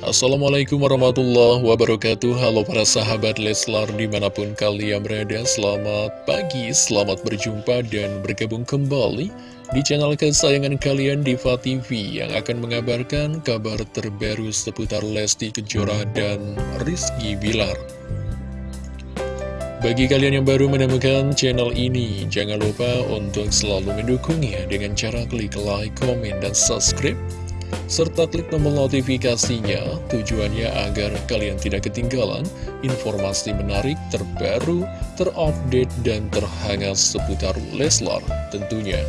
Assalamualaikum warahmatullahi wabarakatuh. Halo para sahabat Leslar di mana pun kalian berada Selamat pagi, selamat berjumpa dan bergabung kembali Di channel kesayangan kalian Diva TV Yang akan mengabarkan kabar terbaru seputar Lesti Kejora dan Rizky Bilar. Bagi kalian yang baru menemukan channel ini, jangan lupa untuk selalu mendukungnya dengan cara klik like, komen, dan subscribe serta klik tombol notifikasinya tujuannya agar kalian tidak ketinggalan informasi menarik terbaru, terupdate, dan terhangat seputar Leslar tentunya.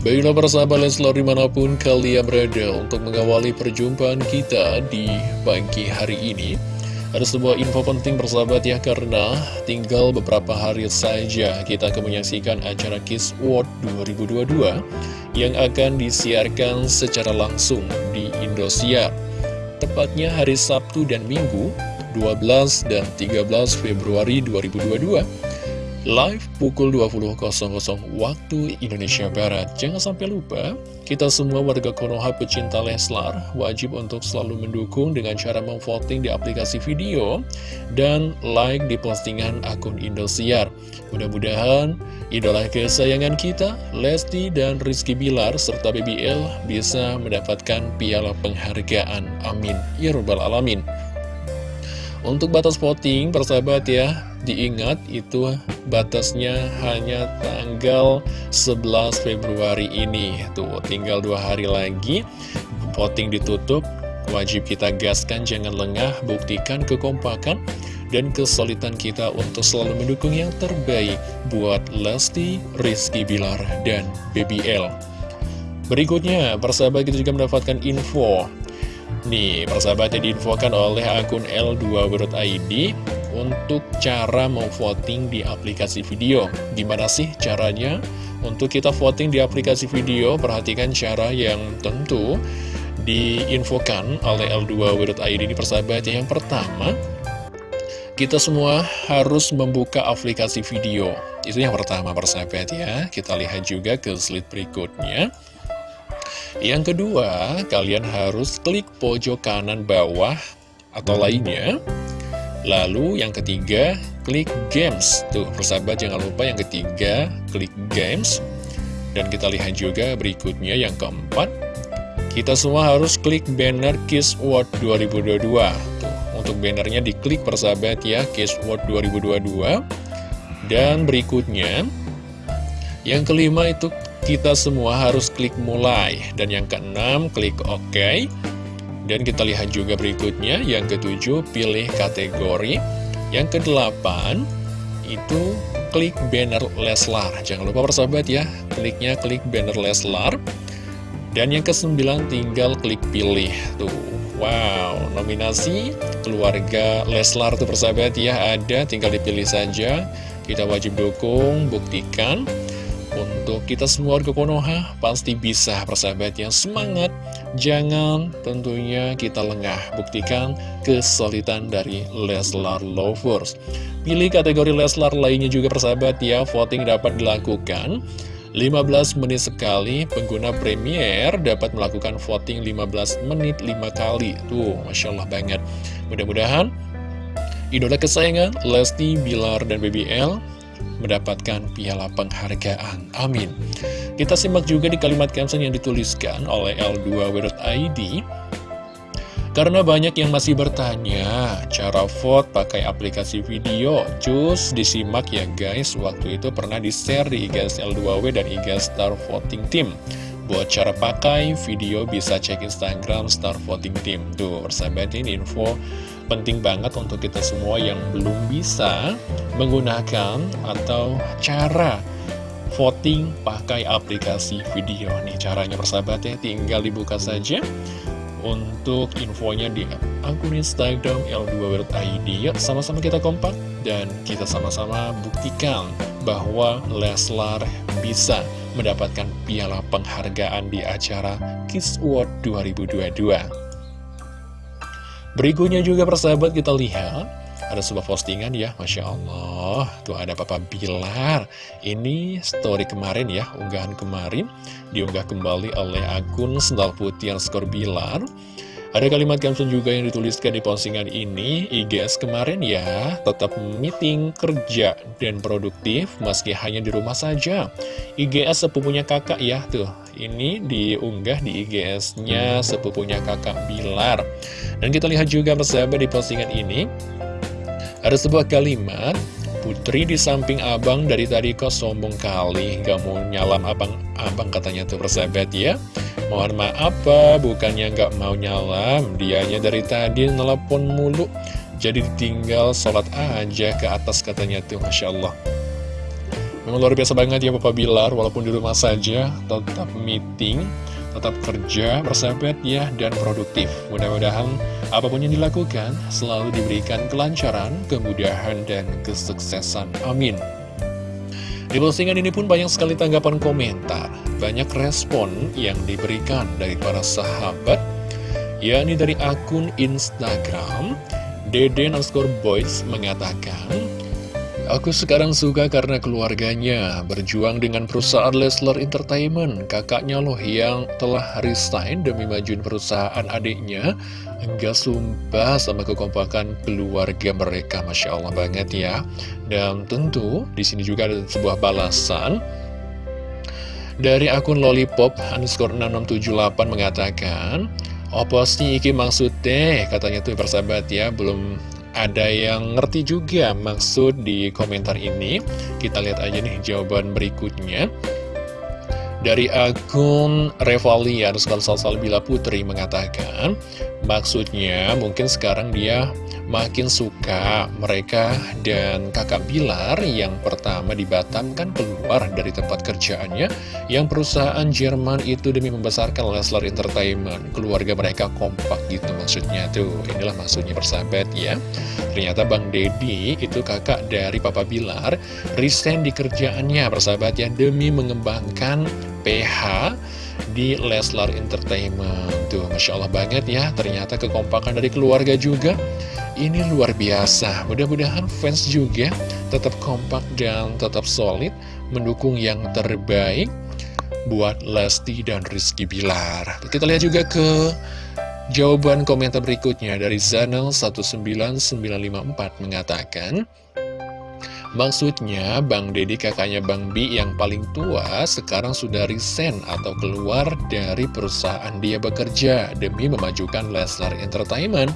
Baiklah persahabat Leslar di mana pun kalian berada untuk mengawali perjumpaan kita di pagi hari ini ada sebuah info penting bersahabat ya karena tinggal beberapa hari saja kita akan menyaksikan acara Kiss World 2022 yang akan disiarkan secara langsung di Indosiar. Tepatnya hari Sabtu dan Minggu 12 dan 13 Februari 2022 live pukul 20.00 waktu Indonesia Barat. Jangan sampai lupa, kita semua warga Konoha pecinta Leslar wajib untuk selalu mendukung dengan cara memvoting di aplikasi video dan like di postingan akun Indosiar. Mudah-mudahan idola kesayangan kita, Lesti dan Rizky Bilar serta BBL bisa mendapatkan piala penghargaan. Amin. Ya Rabbal Alamin. Untuk batas voting, persahabat ya, Diingat itu batasnya hanya tanggal 11 Februari ini. Tuh tinggal dua hari lagi. Voting ditutup. Wajib kita gaskan jangan lengah. Buktikan kekompakan dan kesulitan kita untuk selalu mendukung yang terbaik buat Lesti, Rizky Bilar, dan BBL. Berikutnya, persahabat kita juga mendapatkan info. Nih, persahabatnya diinfokan oleh akun L2.id untuk cara mau voting di aplikasi video. Gimana sih caranya? Untuk kita voting di aplikasi video, perhatikan cara yang tentu diinfokan oleh L2.id ini persahabat. Yang pertama, kita semua harus membuka aplikasi video. Itu yang pertama persahabat ya. Kita lihat juga ke slide berikutnya. Yang kedua, kalian harus klik pojok kanan bawah atau lainnya Lalu yang ketiga, klik games. Tuh, persahabat jangan lupa yang ketiga, klik games. Dan kita lihat juga berikutnya yang keempat, kita semua harus klik banner Kiss World 2022. Tuh, untuk bannernya diklik persahabat ya, Kiss World 2022. Dan berikutnya, yang kelima itu kita semua harus klik mulai. Dan yang keenam, klik OK. Dan kita lihat juga berikutnya, yang ketujuh, pilih kategori. Yang kedelapan, itu klik banner Leslar. Jangan lupa persahabat ya, kliknya klik banner Leslar. Dan yang kesembilan, tinggal klik pilih. Tuh, wow, nominasi keluarga Leslar tuh persahabat ya, ada, tinggal dipilih saja. Kita wajib dukung, buktikan untuk kita semua warga Konoha pasti bisa persahabat yang semangat Jangan tentunya kita lengah Buktikan kesulitan dari Leslar Lovers. Pilih kategori Leslar lainnya juga persahabat ya. Voting dapat dilakukan 15 menit sekali. Pengguna Premier dapat melakukan voting 15 menit 5 kali. Tuh Masya Allah banget. Mudah-mudahan idola kesayangan Lesti, Bilar, dan BBL mendapatkan piala penghargaan. Amin. Kita simak juga di kalimat caption yang dituliskan oleh L2W.id. Karena banyak yang masih bertanya, cara vote pakai aplikasi video, cus disimak ya guys, waktu itu pernah di-share di IGS L2W dan IGS Star Voting Team. Buat cara pakai video bisa cek Instagram Star Voting Team. Tuh, persahabat ini info penting banget untuk kita semua yang belum bisa menggunakan atau cara voting pakai aplikasi video nih. Caranya persahabat ya tinggal dibuka saja untuk infonya di akun Instagram L2.id yuk sama-sama kita kompak dan kita sama-sama buktikan bahwa Leslar bisa mendapatkan piala penghargaan di acara Kiss World 2022 Berikutnya juga persahabat kita lihat ada sebuah postingan ya, Masya Allah. Tuh ada Papa Bilar. Ini story kemarin ya, unggahan kemarin. Diunggah kembali oleh akun Sendal Putih yang skor Bilar. Ada kalimat caption juga yang dituliskan di postingan ini, IGS kemarin ya, tetap meeting, kerja, dan produktif meski hanya di rumah saja. IGS sepupunya kakak ya, tuh, ini diunggah di IGS-nya sepupunya kakak Bilar. Dan kita lihat juga persahabat di postingan ini, ada sebuah kalimat, Putri di samping abang dari tadi kok sombong kali, gak mau nyalam abang-abang katanya tuh persahabat ya. Mohon maaf apa, bukannya gak mau nyalam, dianya dari tadi nelpon mulu. Jadi ditinggal sholat aja ke atas katanya tuh, Masya Allah. Memang luar biasa banget ya Papa Bilar, walaupun di rumah saja, tetap meeting, tetap kerja, bersahabat ya, dan produktif. Mudah-mudahan apa pun yang dilakukan selalu diberikan kelancaran, kemudahan, dan kesuksesan. Amin. Di postingan ini pun banyak sekali tanggapan komentar, banyak respon yang diberikan dari para sahabat, yakni dari akun Instagram, Dede underscore boys mengatakan, Aku sekarang suka karena keluarganya berjuang dengan perusahaan Leslar Entertainment. Kakaknya loh yang telah resign demi majuin perusahaan adiknya. Enggak sumpah sama kekompakan keluarga mereka. Masya Allah banget ya. Dan tentu di sini juga ada sebuah balasan. Dari akun lollipop underscore 6678 mengatakan, Apa sih iki maksudnya? Katanya tuh persahabat ya, belum ada yang ngerti juga maksud di komentar ini? Kita lihat aja nih jawaban berikutnya Dari akun Revalian Salsal Bila Putri mengatakan Maksudnya mungkin sekarang dia makin suka mereka dan kakak Bilar yang pertama di Batam kan keluar dari tempat kerjaannya yang perusahaan Jerman itu demi membesarkan Leslar Entertainment. Keluarga mereka kompak gitu maksudnya tuh. Inilah maksudnya persahabat ya. Ternyata Bang Dedi itu kakak dari Papa Bilar resign di kerjaannya persahabat ya demi mengembangkan PH di Leslar Entertainment. Tuh, Masya Allah banget ya Ternyata kekompakan dari keluarga juga. Ini luar biasa, mudah-mudahan fans juga tetap kompak dan tetap solid mendukung yang terbaik buat Lesti dan Rizky Bilar. Kita lihat juga ke jawaban komentar berikutnya dari Zanel19954 mengatakan, Maksudnya, Bang Dedi kakaknya Bang Bi yang paling tua sekarang sudah resign atau keluar dari perusahaan dia bekerja demi memajukan Leslar Entertainment.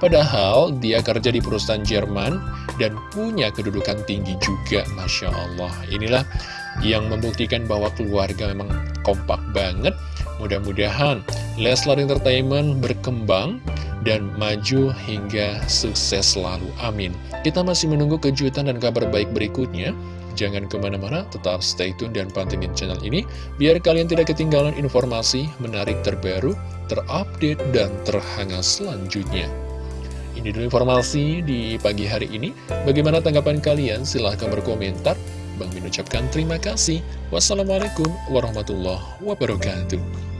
Padahal dia kerja di perusahaan Jerman dan punya kedudukan tinggi juga, Masya Allah. Inilah yang membuktikan bahwa keluarga memang kompak banget. Mudah-mudahan Leslar Entertainment berkembang dan maju hingga sukses selalu. Amin. Kita masih menunggu kejutan dan kabar baik berikutnya. Jangan ke mana-mana, tetap stay tune dan pantengin channel ini, biar kalian tidak ketinggalan informasi menarik terbaru, terupdate, dan terhangat selanjutnya. Ini dulu informasi di pagi hari ini. Bagaimana tanggapan kalian? Silahkan berkomentar. Bang Min ucapkan terima kasih. Wassalamualaikum warahmatullahi wabarakatuh.